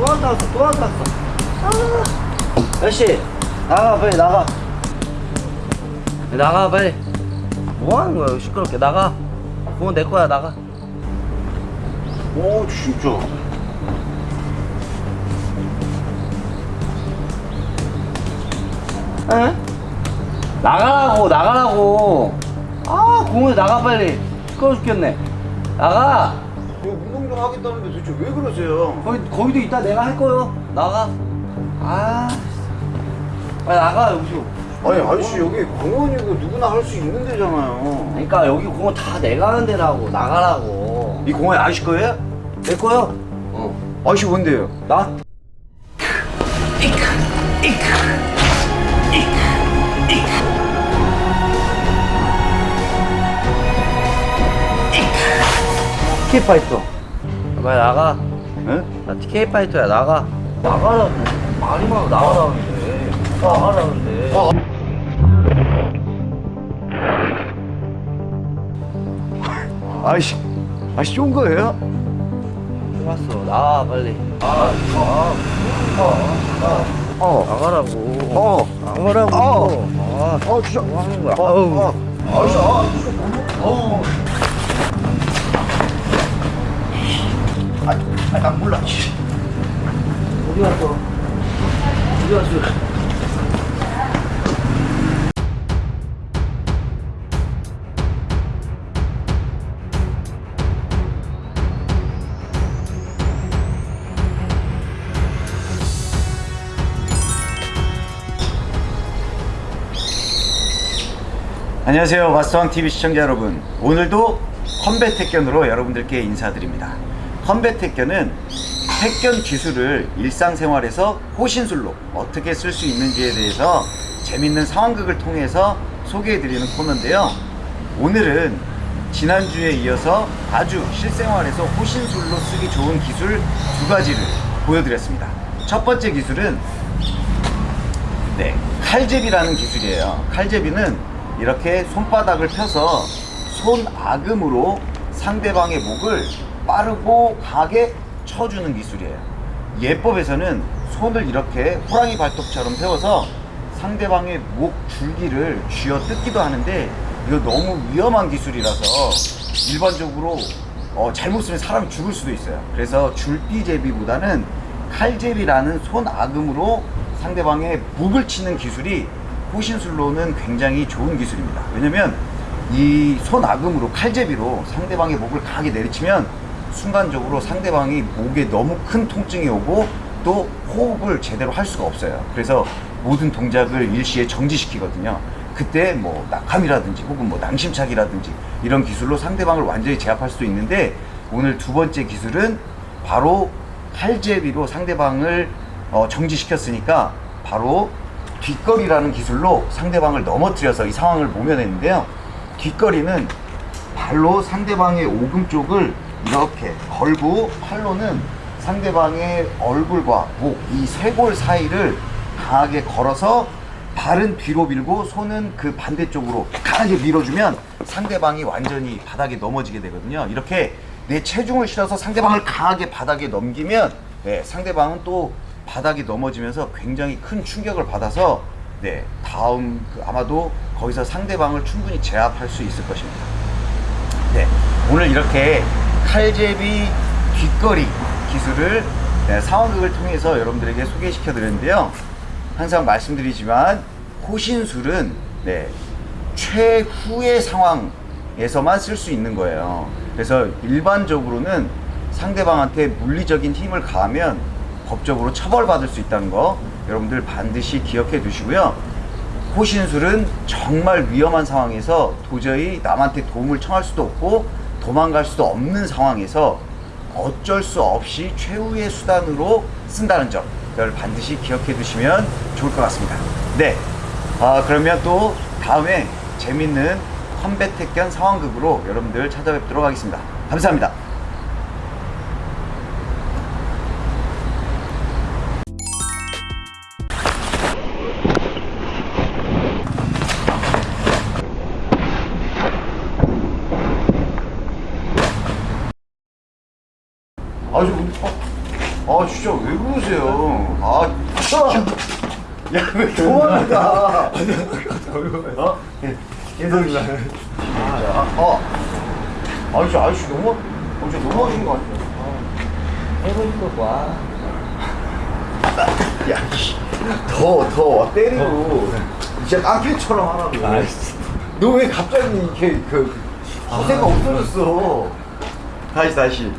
왔다 갔어 또 왔다 갔어. 아. 아저씨 나가 빨리 나가. 나가 빨리. 뭐 하는 거야? 시끄럽게. 나가. 그건 내 거야 나가. 오 진짜. 에? 나가라고 나가라고. 아 공원에 나가 빨리. 시끄러 죽겠네. 나가 좀 하겠다는데 도대체 왜 그러세요? 거기 거기도 이따 내가 할 거요. 나가. 아 빨리 나가 여기서. 아니 아저씨 여기 공원이고 누구나 할 수 있는 데잖아요. 그러니까 여기 공원 다 내가 하는 데라고 나가라고. 이 공원 아저씨 거예요? 내 거요? 어. 아저씨 뭔데요? 나? 티켓 파이터 빨리 나가 응? 나 티켓 파이터야 나가 나가라고 말이 많아 나가라는데 나가라는데 어. 아저씨 아저씨 좋은 거예요? 왔어 나와 빨리 아, 아, 어 나가라고 어. 나가라고 어. 아, 어 진짜 뭐 하는 거야 어, 아우. 어. 아저씨 아 진짜 어. 아, 아, 난 몰라. 씨. 어디 갔어 어디 갔어 안녕하세요 마스터왕 TV 시청자 여러분 오늘도 컴뱃 택견으로 여러분들께 인사드립니다 컴뱃 택견은 택견 기술을 일상생활에서 호신술로 어떻게 쓸 수 있는지에 대해서 재밌는 상황극을 통해서 소개해드리는 코너인데요 오늘은 지난주에 이어서 아주 실생활에서 호신술로 쓰기 좋은 기술 두 가지를 보여드렸습니다 첫 번째 기술은 네, 칼제비라는 기술이에요. 칼제비는 이렇게 손바닥을 펴서 손아금으로 상대방의 목을 빠르고 강하게 쳐주는 기술이에요. 예법에서는 손을 이렇게 호랑이 발톱처럼 세워서 상대방의 목 줄기를 쥐어 뜯기도 하는데 이거 너무 위험한 기술이라서 일반적으로 어, 잘못 쓰면 사람이 죽을 수도 있어요. 그래서 줄비제비보다는 칼제비라는 손아금으로 상대방의 목을 치는 기술이 호신술로는 굉장히 좋은 기술입니다. 왜냐면 이 손아금으로 칼제비로 상대방의 목을 강하게 내리치면 순간적으로 상대방이 목에 너무 큰 통증이 오고 또 호흡을 제대로 할 수가 없어요. 그래서 모든 동작을 일시에 정지시키거든요. 그때 뭐 낙함이라든지 혹은 뭐 낭심차기라든지 이런 기술로 상대방을 완전히 제압할 수도 있는데 오늘 두 번째 기술은 바로 칼제비로 상대방을 어, 정지시켰으니까 바로 뒷거리라는 기술로 상대방을 넘어뜨려서 이 상황을 모면했는데요. 뒷거리는 발로 상대방의 오금 쪽을 이렇게 걸고 팔로는 상대방의 얼굴과 목, 이 쇄골 사이를 강하게 걸어서 발은 뒤로 밀고 손은 그 반대쪽으로 강하게 밀어주면 상대방이 완전히 바닥에 넘어지게 되거든요. 이렇게 내 체중을 실어서 상대방을 강하게 바닥에 넘기면 네, 상대방은 또 바닥이 넘어지면서 굉장히 큰 충격을 받아서 네, 다음 그 아마도 거기서 상대방을 충분히 제압할 수 있을 것입니다. 네, 오늘 이렇게 칼제비 뒷거리 기술을 네, 상황극을 통해서 여러분들에게 소개시켜 드렸는데요. 항상 말씀드리지만 호신술은 네, 최후의 상황에서만 쓸 수 있는 거예요. 그래서 일반적으로는 상대방한테 물리적인 힘을 가하면 법적으로 처벌받을 수 있다는 거 여러분들 반드시 기억해 두시고요. 호신술은 정말 위험한 상황에서 도저히 남한테 도움을 청할 수도 없고 도망갈 수도 없는 상황에서 어쩔 수 없이 최후의 수단으로 쓴다는 점 이걸 반드시 기억해 두시면 좋을 것 같습니다. 네. 아, 그러면 또 다음에 재밌는 컴뱃 택견 상황극으로 여러분들 찾아뵙도록 하겠습니다. 감사합니다. 아, 저, 어, 아, 진짜 왜 그러세요? 아, 야, 왜 도망가? 어? 계속이나. 아, 어. 아저씨, 아저씨 너무, 어, 저 넘어가신 거 같아요. 해보니까 와. 야, 씨. 더, 더 때리고. 진짜 깡패처럼 하라고. 너왜 갑자기 이렇게 그, 허세가 없어졌어? 다시, 다시.